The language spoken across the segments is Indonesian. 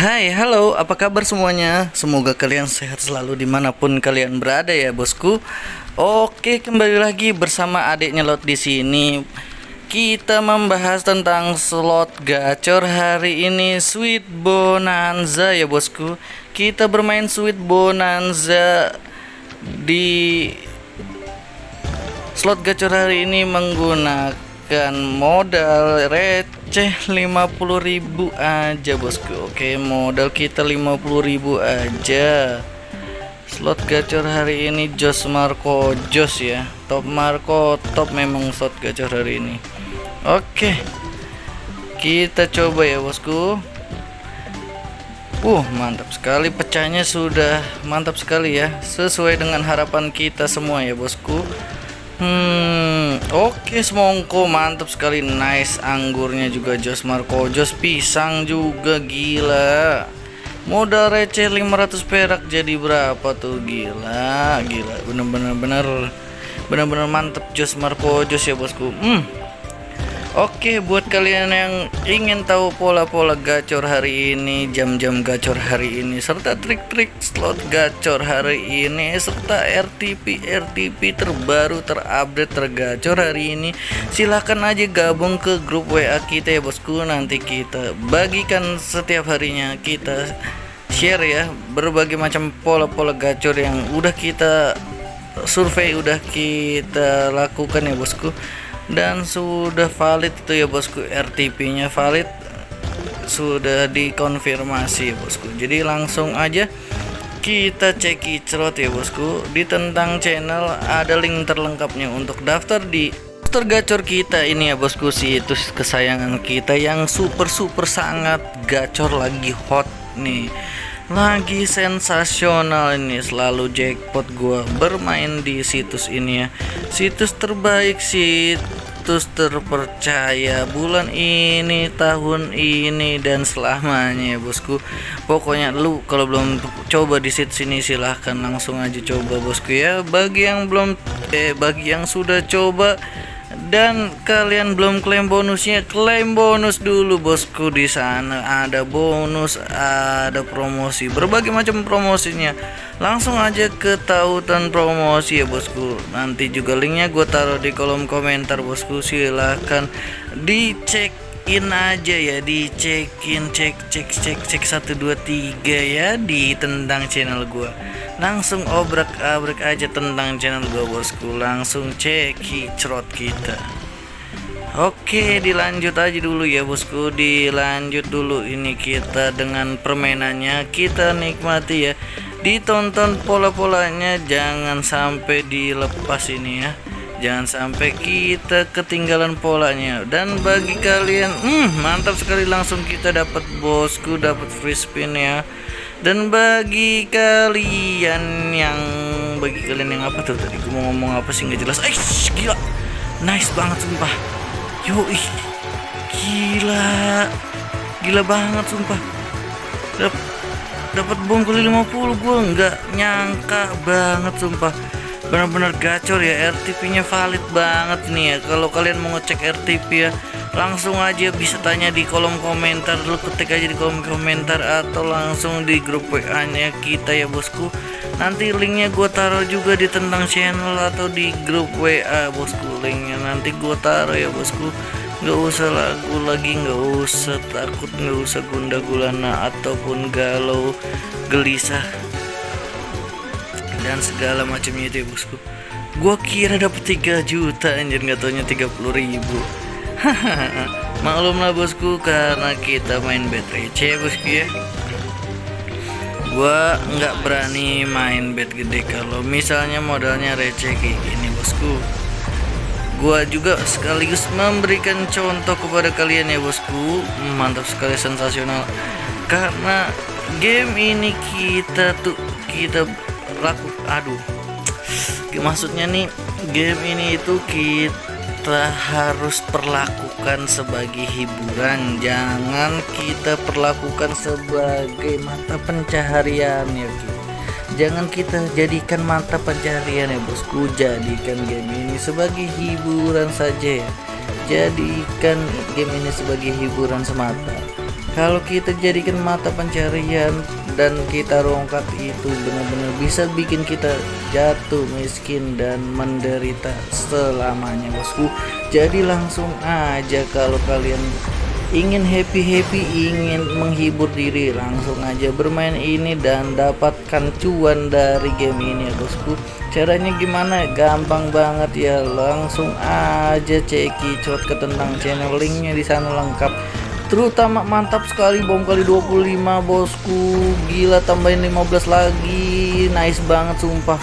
Hai, halo, apa kabar semuanya? Semoga kalian sehat selalu di mana pun kalian berada ya bosku. Oke, kembali lagi bersama adiknya Lot di sini. Kita membahas tentang slot gacor hari ini Sweet Bonanza ya bosku. Kita bermain Sweet Bonanza di slot gacor hari ini menggunakan modal receh 50.000 aja bosku. Oke modal kita 50.000 aja. Slot gacor hari ini Jos Marco Jos ya. Top Marco top memang slot gacor hari ini. Oke kita coba ya bosku. Uh, mantap sekali. Pecahnya sudah mantap sekali ya. Sesuai dengan harapan kita semua ya bosku Hmm, oke okay, semongko mantap sekali nice anggurnya juga Jos Marco. Jos pisang juga gila. Modal receh 500 perak jadi berapa tuh? Gila gila. Bener-bener bener. Bener-bener mantep Jos Marco Jos ya bosku. Hmm Oke buat kalian yang ingin tahu pola-pola gacor hari ini jam-jam gacor hari ini serta trik-trik slot gacor hari ini serta RTP RTP terbaru terupdate tergacor hari ini silahkan aja gabung ke grup WA kita ya bosku. Nanti kita bagikan setiap harinya kita share ya berbagai macam pola-pola gacor yang udah kita survei udah kita lakukan ya bosku dan sudah valid itu ya bosku. RTP nya valid. Sudah dikonfirmasi bosku. Jadi langsung aja kita cek icrot ya bosku. Di tentang channel ada link terlengkapnya untuk daftar di daftar gacor kita ini ya bosku. Situs kesayangan kita yang super super sangat gacor lagi hot nih lagi sensasional ini selalu jackpot gua bermain di situs ini ya. Situs terbaik situs terpercaya bulan ini tahun ini dan selamanya ya bosku. Pokoknya lu kalau belum coba di situs ini silahkan langsung aja coba bosku ya. Bagi yang belum eh bagi yang sudah coba dan kalian belum klaim bonusnya klaim bonus dulu bosku. Di sana ada bonus ada promosi berbagai macam promosinya. Langsung aja ke tautan promosi ya bosku. Nanti juga linknya gue taruh di kolom komentar bosku. Silahkan dicek in aja ya dicekin cek cek cek cek 123 ya di tentang channel gua. Langsung obrak abrak aja tentang channel gua bosku. Langsung cek hicrot kita. Oke dilanjut aja dulu ya bosku. Dilanjut dulu ini kita dengan permainannya. Kita nikmati ya. Ditonton pola-polanya jangan sampai dilepas ini ya jangan sampai kita ketinggalan polanya. Dan bagi kalian hmm, mantap sekali langsung kita dapat bosku dapat free spin ya. Dan bagi kalian yang bagi kalian yang apa tuh tadi? Gue mau ngomong apa sih? Nggak jelas. Eh gila. Nice banget sumpah. Yo ih gila. Gila banget sumpah. Dap dapat bongkol 50 gue nggak nyangka banget sumpah benar-benar gacor ya RTP nya valid banget nih ya. Kalau kalian mau ngecek RTP ya langsung aja bisa tanya di kolom komentar. Lu ketik aja di kolom komentar atau langsung di grup WA nya kita ya bosku. Nanti linknya gue taruh juga di tentang channel atau di grup WA bosku. Linknya nanti gue taruh ya bosku. Nggak usah lagu lagi nggak usah takut nggak usah gunda gulana ataupun galau gelisah dan segala macamnya itu ya bosku. Gua kira dapat 3 juta anjir. Nggak taunya 30 ribu. Maklum lah bosku karena kita main bet receh bosku ya. Gua nggak berani main bet gede kalau misalnya modalnya receh kayak gini bosku. Gua juga sekaligus memberikan contoh kepada kalian ya bosku. Mantap sekali sensasional. Karena game ini kita tuh kita laku aduh. Maksudnya nih game ini itu kita harus perlakukan sebagai hiburan. Jangan kita perlakukan sebagai mata pencaharian ya jangan kita jadikan mata pencaharian ya bosku. Jadikan game ini sebagai hiburan saja ya. Jadikan game ini sebagai hiburan semata. Kalau kita jadikan mata pencarian dan kita rongkat itu benar-benar bisa bikin kita jatuh miskin dan menderita selamanya bosku. Jadi langsung aja kalau kalian ingin happy-happy ingin menghibur diri langsung aja bermain ini dan dapatkan cuan dari game ini ya bosku. Caranya gimana? Gampang banget ya. Langsung aja cekicot ke tentang channel linknya di sana lengkap terutama mantap sekali bom kali 25 bosku. Gila tambahin 15 lagi. Nice banget sumpah.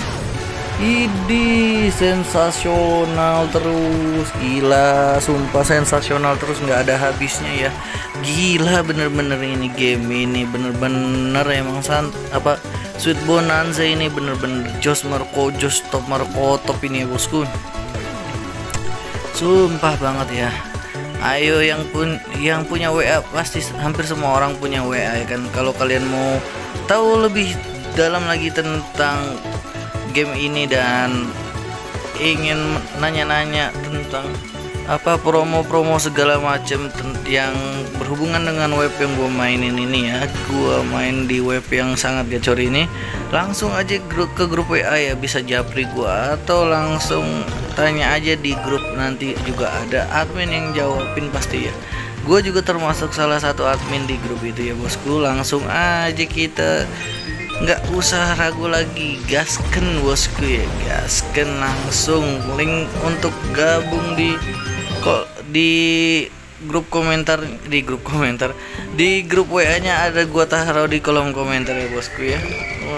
Ini sensasional terus. Gila sumpah sensasional terus. Nggak ada habisnya ya. Gila bener-bener ini game ini. Bener-bener emang sant apa sweet bonanza ini. Bener-bener jos marco jos top marco top ini ya bosku. Sumpah banget ya ayo yang pun yang punya WA pasti hampir semua orang punya WA ya kan? Kalau kalian mau tahu lebih dalam lagi tentang game ini dan ingin nanya-nanya tentang apa promo-promo segala macam yang berhubungan dengan web yang gue mainin ini ya. Gue main di web yang sangat gacor ini. Langsung aja ke grup WA ya bisa japri gue atau langsung tanya aja di grup nanti juga ada admin yang jawabin pasti ya. Gue juga termasuk salah satu admin di grup itu ya bosku. Langsung aja kita nggak usah ragu lagi. Gasken bosku ya. Gasken langsung. Link untuk gabung di kok di grup komentar di grup komentar di grup WA nya ada gua taruh di kolom komentar ya bosku ya.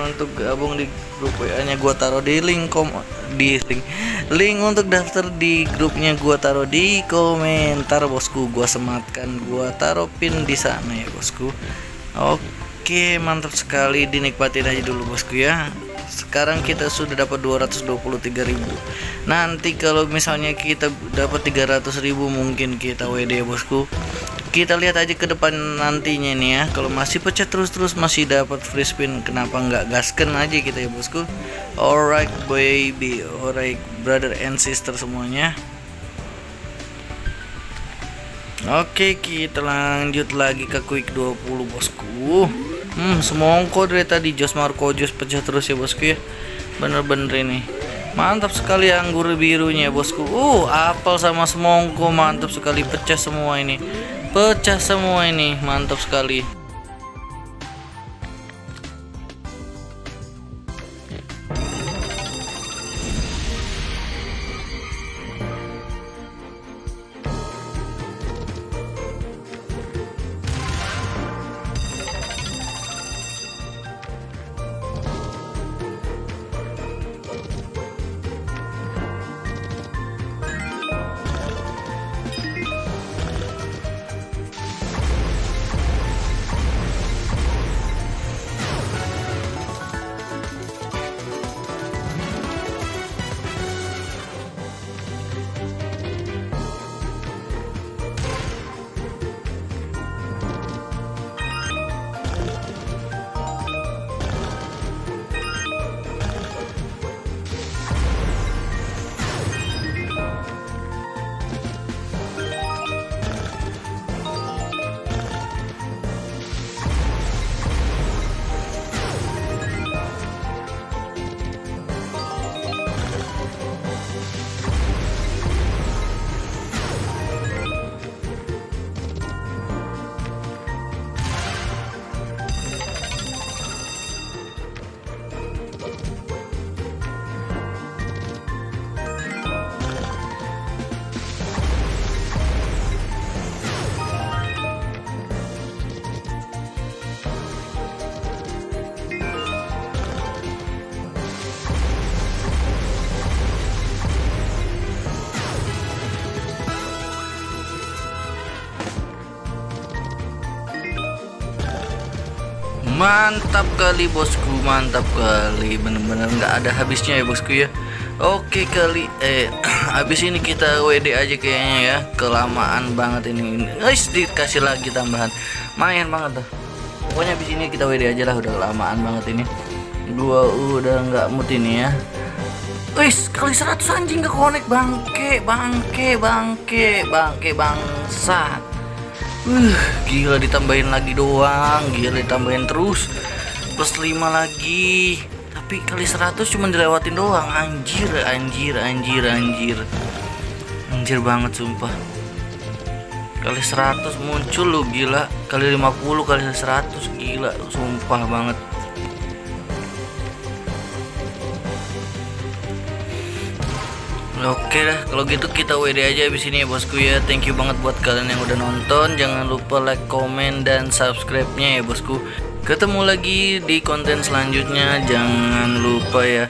Untuk gabung di grup WA nya gua taruh di link kom di link link untuk daftar di grupnya gua taruh di komentar bosku. Gua sematkan gua taruh pin di sana ya bosku. Oke mantap sekali dinikmatin aja dulu bosku ya sekarang kita sudah dapat 223.000 nanti kalau misalnya kita dapat 300.000 mungkin kita WD bosku. Kita lihat aja ke depan nantinya nih ya. Kalau masih pecah terus-terus masih dapat free spin kenapa nggak gasken aja kita ya bosku? Alright baby. Alright brother and sister semuanya. Oke kita lanjut lagi ke quick 20 bosku Hmm, semongko dari tadi Jos Marco Jos pecah terus ya bosku ya. Bener-bener ini. Mantap sekali anggur birunya bosku. Uh, apel sama semongko mantap sekali pecah semua ini. Pecah semua ini, mantap sekali. Mantap kali bosku mantap kali. Bener-bener nggak ada habisnya ya bosku ya. Oke kali eh habis ini kita WD aja kayaknya ya. Kelamaan banget ini. Guys dikasih lagi tambahan. Main banget tuh pokoknya habis ini kita WD aja lah udah kelamaan banget ini. Gua udah nggak mood ini ya. Wis kali 100 anjing ke connect. Bangke bangke bangke bangke bangsat Uh, gila ditambahin lagi doang, gila ditambahin terus. Plus 5 lagi. Tapi kali 100 cuma dilewatin doang. Anjir, anjir, anjir, anjir. Anjir banget sumpah. Kali 100 muncul lu gila. Kali 50 kali 100 gila, sumpah banget. Oke dah, kalau gitu kita WD aja abis ini ya bosku ya. Thank you banget buat kalian yang udah nonton. Jangan lupa like, komen, dan subscribe-nya ya bosku. Ketemu lagi di konten selanjutnya. Jangan lupa ya.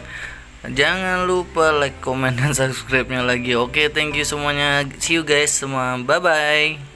Jangan lupa like, komen, dan subscribe-nya lagi. Oke, thank you semuanya. See you guys semua. Bye bye.